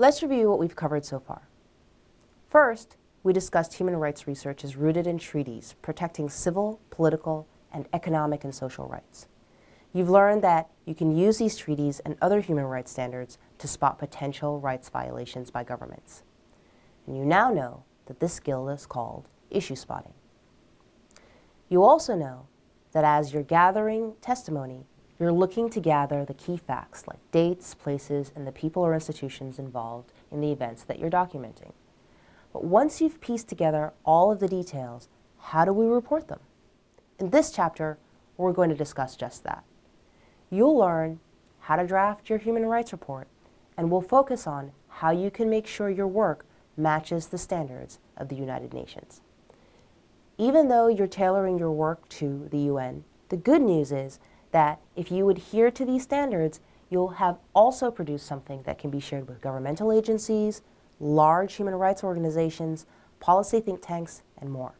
Let's review what we've covered so far. First, we discussed human rights research is rooted in treaties protecting civil, political, and economic and social rights. You've learned that you can use these treaties and other human rights standards to spot potential rights violations by governments. And you now know that this skill is called issue spotting. You also know that as you're gathering testimony, you're looking to gather the key facts like dates, places, and the people or institutions involved in the events that you're documenting. But once you've pieced together all of the details, how do we report them? In this chapter, we're going to discuss just that. You'll learn how to draft your human rights report, and we'll focus on how you can make sure your work matches the standards of the United Nations. Even though you're tailoring your work to the UN, the good news is that if you adhere to these standards, you'll have also produced something that can be shared with governmental agencies, large human rights organizations, policy think tanks, and more.